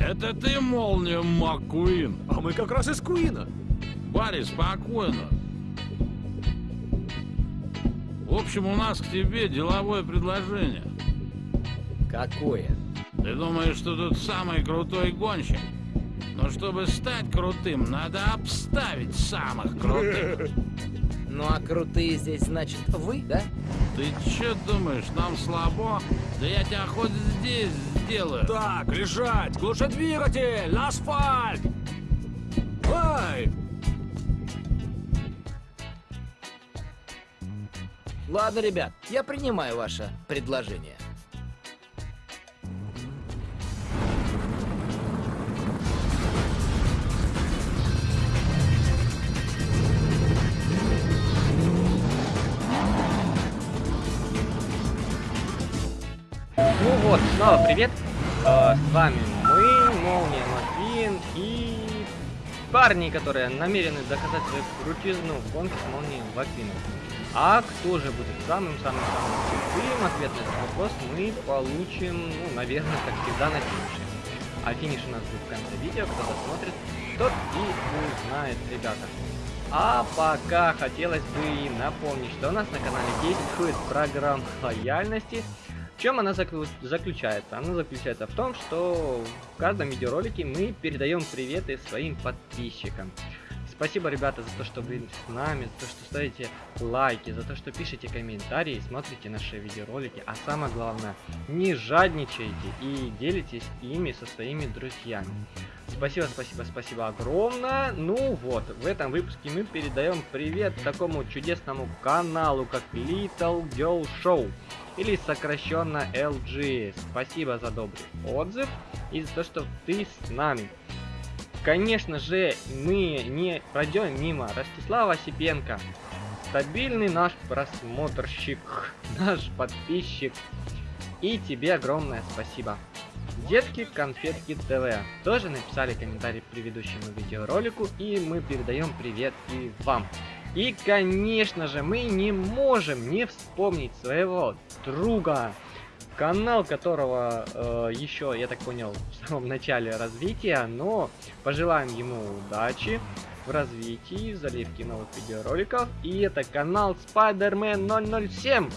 Это ты, молния Маккуин? А мы как раз из Куина. Барри, спокойно. В общем, у нас к тебе деловое предложение. Какое? Ты думаешь, что тут самый крутой гонщик? Но чтобы стать крутым, надо обставить самых крутых. Ну а крутые здесь, значит, вы, да? Ты чё думаешь, нам слабо? Да я тебя хоть здесь сделаю. Так, лежать! Глуши двигатель! На асфальт! Ай! Ладно, ребят, я принимаю ваше предложение. Ну вот, снова привет. Э, с вами мы, Молния Маквин и парни, которые намерены доказать свою крутизну в гонке с Молнией Маквином. А кто же будет самым-самым-самым крутым? Ответ на этот вопрос мы получим, ну, наверное, как всегда, на финише. А финиш у нас будет в конце видео, кто досмотрит, тот и узнает, ребята. А пока хотелось бы напомнить, что у нас на канале действует программа лояльности, в чем она заклю... заключается? Она заключается в том, что в каждом видеоролике мы передаем приветы своим подписчикам. Спасибо, ребята, за то, что вы с нами, за то, что ставите лайки, за то, что пишете комментарии, смотрите наши видеоролики, а самое главное, не жадничайте и делитесь ими со своими друзьями. Спасибо, спасибо, спасибо огромное. Ну вот, в этом выпуске мы передаем привет такому чудесному каналу, как Little Girl Show или сокращенно LG. Спасибо за добрый отзыв и за то, что ты с нами. Конечно же, мы не пройдем мимо Ростислава Осипенко. Стабильный наш просмотрщик, наш подписчик. И тебе огромное спасибо. Детки Конфетки ТВ тоже написали комментарий к предыдущему видеоролику, и мы передаем привет и вам. И, конечно же, мы не можем не вспомнить своего друга, канал которого э, еще, я так понял, в самом начале развития, но пожелаем ему удачи в развитии, в заливке новых видеороликов. И это канал Spider-Man 007.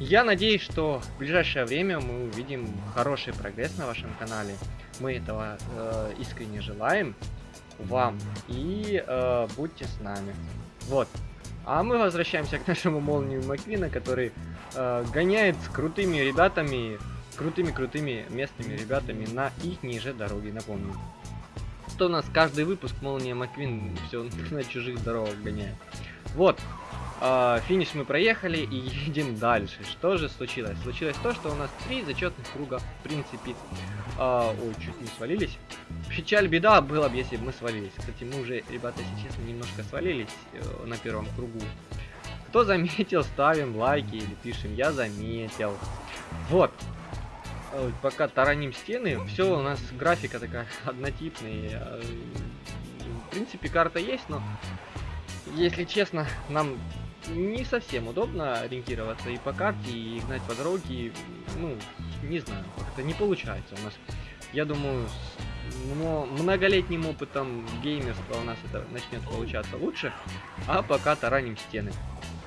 Я надеюсь, что в ближайшее время мы увидим хороший прогресс на вашем канале. Мы этого э, искренне желаем вам. И э, будьте с нами. Вот. А мы возвращаемся к нашему молнию Маквина, который э, гоняет с крутыми ребятами, крутыми-крутыми местными ребятами на их ниже дороги, напомню. Что у нас каждый выпуск Молния Маквин все на чужих дорогах гоняет. Вот. Uh, финиш мы проехали и едем дальше. Что же случилось? Случилось то, что у нас три зачетных круга, в принципе. Uh, ой, чуть не свалились. Печаль, беда было бы, если бы мы свалились. Кстати, мы уже, ребята, если честно, немножко свалились uh, на первом кругу. Кто заметил, ставим лайки или пишем «Я заметил». Вот. Пока тараним стены, все у нас графика такая однотипная. В принципе, карта есть, но если честно, нам не совсем удобно ориентироваться и по карте, и гнать по дороге. Ну, не знаю, как-то не получается у нас. Я думаю, с многолетним опытом геймерства у нас это начнет получаться лучше. А пока тараним стены.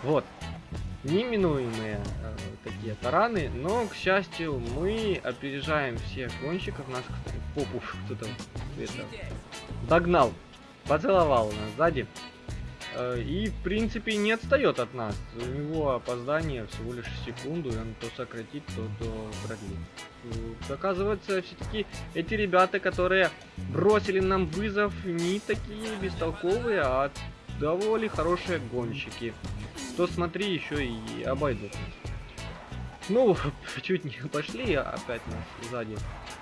Вот. Неминуемые э, такие тараны, но, к счастью, мы опережаем всех гонщиков. Нас, кстати, попу кто-то догнал, поцеловал нас сзади. Э, и, в принципе, не отстает от нас. У него опоздание всего лишь секунду, и он то сократит, то, то продлит. Э, оказывается, все-таки эти ребята, которые бросили нам вызов, не такие бестолковые, а довольно хорошие гонщики. То смотри, еще и обойдут Ну, чуть не пошли, опять нас сзади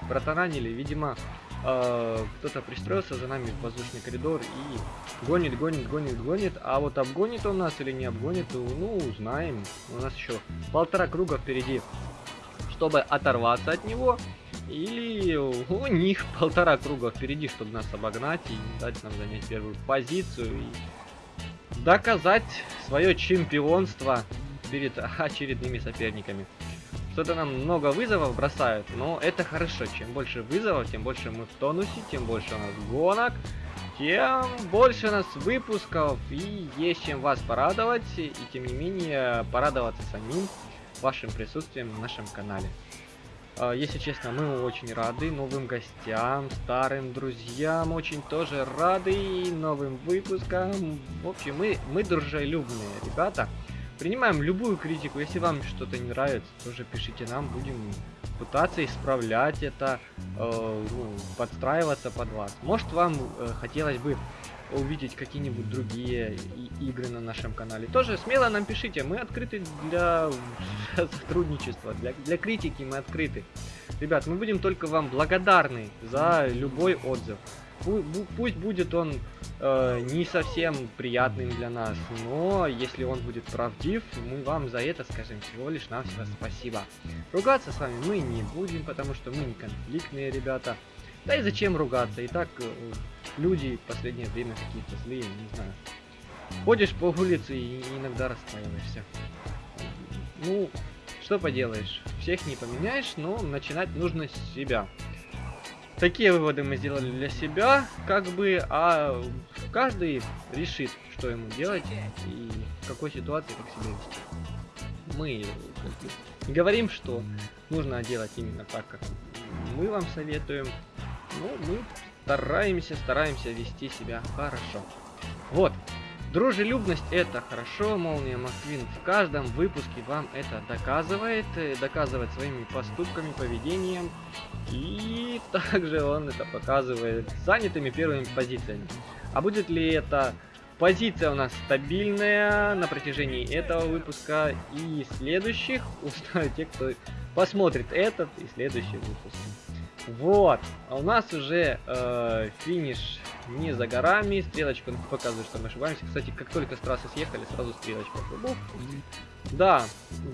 протаранили. Видимо, э, кто-то пристроился за нами в воздушный коридор и гонит, гонит, гонит, гонит. А вот обгонит он нас или не обгонит, ну, узнаем. У нас еще полтора круга впереди, чтобы оторваться от него. Или у них полтора круга впереди, чтобы нас обогнать и дать нам занять первую позицию. И доказать свое чемпионство перед очередными соперниками. Что-то нам много вызовов бросают, но это хорошо. Чем больше вызовов, тем больше мы в тонусе, тем больше у нас гонок, тем больше у нас выпусков и есть чем вас порадовать, и тем не менее порадоваться самим вашим присутствием на нашем канале. А, Если честно, мы очень рады новым гостям, старым друзьям, очень тоже рады новым выпускам. В общем, мы, мы дружелюбные ребята. Принимаем любую критику. Если вам что-то не нравится, тоже пишите нам, будем пытаться исправлять это, э, ну, подстраиваться под вас. Может, вам э, хотелось бы увидеть какие-нибудь другие игры на нашем канале. Тоже смело нам пишите, мы открыты для сотрудничества, для, для критики мы открыты. Ребят, мы будем только вам благодарны за любой отзыв. Пу- Пусть будет он э, не совсем приятным для нас, но если он будет правдив, мы вам за это скажем всего лишь навсего спасибо. Ругаться с вами мы не будем, потому что мы не конфликтные ребята. Да и зачем ругаться? И так э, люди в последнее время какие-то злые, не знаю. Ходишь по улице и иногда расстраиваешься. Ну, что поделаешь, всех не поменяешь, но начинать нужно с себя. Такие выводы мы сделали для себя, как бы, а каждый решит, что ему делать и в какой ситуации как себя вести. Мы как говорим, что нужно делать именно так, как мы вам советуем, но мы стараемся, стараемся вести себя хорошо. Вот, Дружелюбность это хорошо, Молния Маквин в каждом выпуске вам это доказывает, э, доказывает своими поступками, поведением, и также он это показывает занятыми первыми позициями. А будет ли это позиция у нас стабильная на протяжении этого выпуска и следующих, узнают те, кто посмотрит этот и следующий выпуск. Вот, а у нас уже э, финиш не за горами, стрелочка показывает, что мы ошибаемся. Кстати, как только с трассы съехали, сразу стрелочка. Да,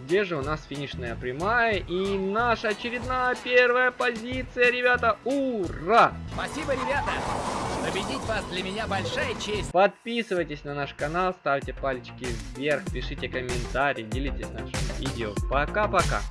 где же у нас финишная прямая и наша очередная первая позиция, ребята, ура! Спасибо, ребята! Победить вас для меня большая честь. Подписывайтесь на наш канал, ставьте пальчики вверх, пишите комментарии, делитесь нашим видео. Пока-пока!